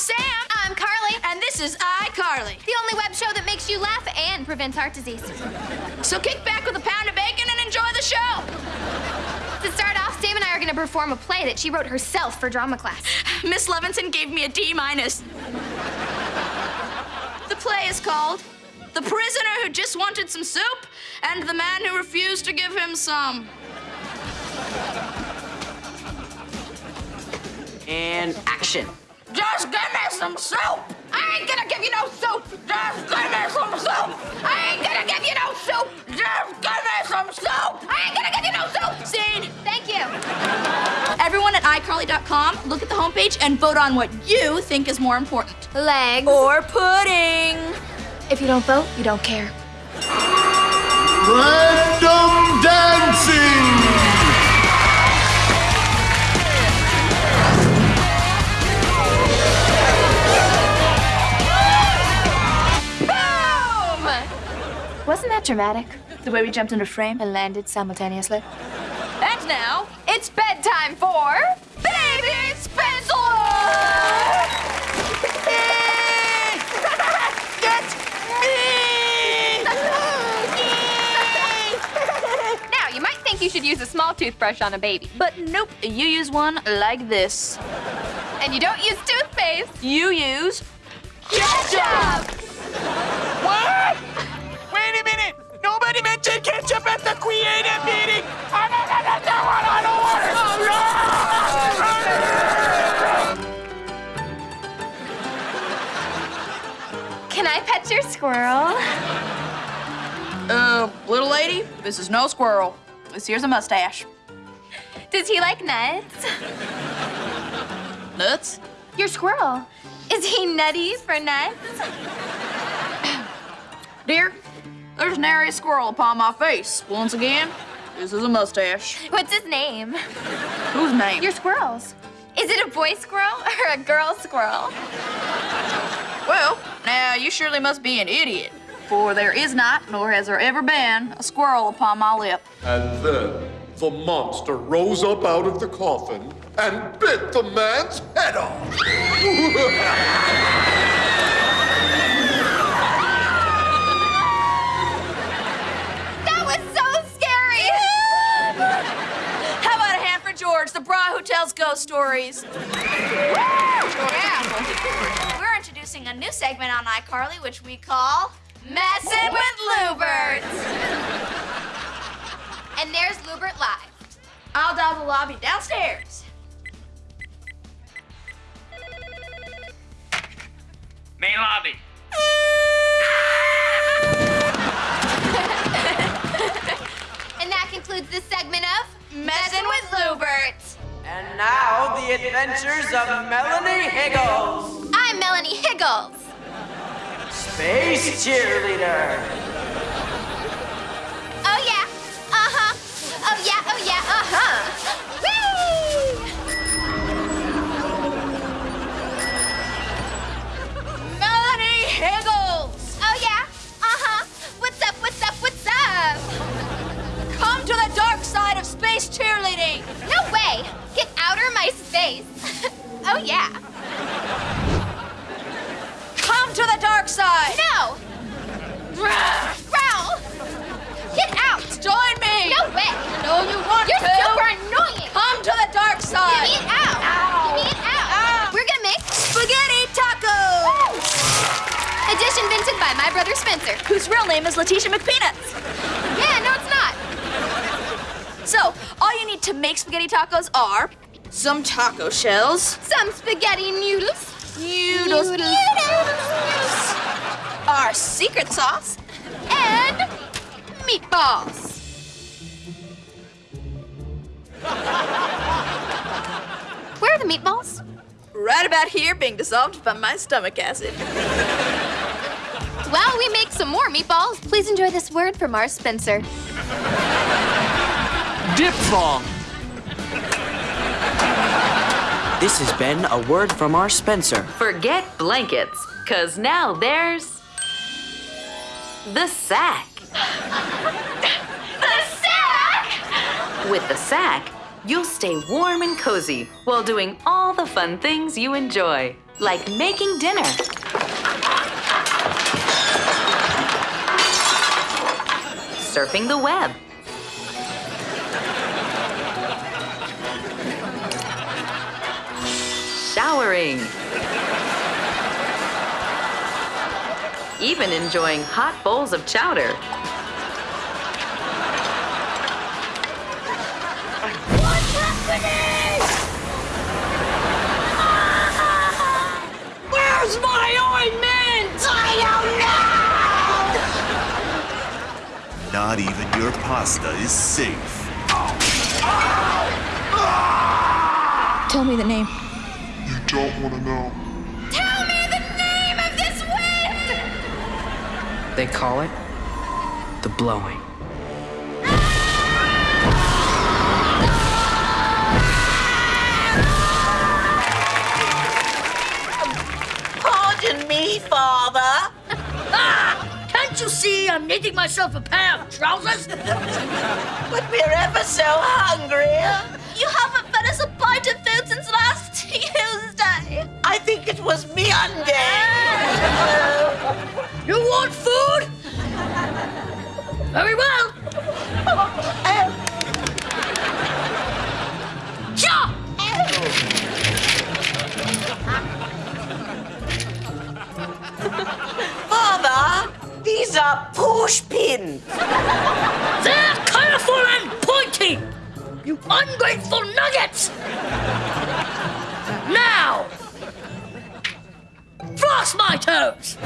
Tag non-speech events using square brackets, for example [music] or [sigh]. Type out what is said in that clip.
Sam. I'm Carly. And this is iCarly. The only web show that makes you laugh and prevents heart disease. So kick back with a pound of bacon and enjoy the show. To start off, Sam and I are gonna perform a play that she wrote herself for drama class. Miss Levinson gave me a D minus. The play is called The Prisoner Who Just Wanted Some Soup and the Man Who Refused to Give Him Some. And action. Just give me some soup! I ain't gonna give you no soup! Just give me some soup! I ain't gonna give you no soup! Just give me some soup! I ain't gonna give you no soup! Scene! Thank you. Everyone at iCarly.com, look at the homepage and vote on what you think is more important. Legs. Or pudding! If you don't vote, you don't care. Wasn't that dramatic? The way we jumped into frame. And landed simultaneously. And now, It's bedtime for Baby Spencer! [laughs] [laughs] now, you might think you should use a small toothbrush on a baby, but nope, you use one like this. and you don't use toothpaste. You use Ketchup! What? Ketchup at the creative meeting! I don't want I don't want it! Can I pet your squirrel? Uh, little lady, this is no squirrel. This here's a mustache. Does he like nuts? Nuts? Your squirrel. Is he nutty for nuts? Dear, there's nary a squirrel upon my face. Once again, this is a mustache. What's his name? Whose name? Your squirrels. Is it a boy squirrel or a girl squirrel? Well, now you surely must be an idiot. For there is not, nor has there ever been, a squirrel upon my lip. And then the monster rose up out of the coffin and bit the man's head off. [laughs] ghost stories? [laughs] Yeah. We're introducing a new segment on iCarly, which we call Messin' with Lewbert. and there's Lewbert Live. I'll dial the lobby downstairs. Main lobby. [laughs] And that concludes this segment of Messin' with Lewbert. Now, the adventures of Melanie Higgles, I'm Melanie Higgles. space cheerleader. Oh yeah. Come to the dark side. No. Growl. Get out. Join me. No way. No, you want You're to. super annoying. Come to the dark side! Get me out. Ow. Get me out. Ow. We're gonna make Spaghetti tacos. a dish invented by my brother Spencer. Whose real name is Letitia McPeanuts. Yeah, no, it's not. So, all you need to make spaghetti tacos are some taco shells, Some spaghetti noodles. noodles, Noodles. our secret sauce, And meatballs. Where are the meatballs? right about here being dissolved by my stomach acid. While we make some more meatballs, please enjoy this word from our Spencer. Diphthong. This has been a word from our Spencer. Forget blankets, cause now there's the sack. The sack! With the sack, you'll stay warm and cozy while doing all the fun things you enjoy. like making dinner. Surfing the web. Showering. Even enjoying hot bowls of chowder. Where's my ointment? I don't know! Not even your pasta is safe. Tell me the name. You don't want to know. Tell me the name of this wind! They call it the blowing. Pardon me, Father. Ah! [laughs] Can't you see I'm knitting myself a pair of trousers? [laughs] But we're ever so hungry. You haven't fed us a pint of food since last Tuesday. I think it was Monday. You want food? Very well. Ja! Father, these are push pins. They're colorful and pointy! You ungrateful nuggets! my toes.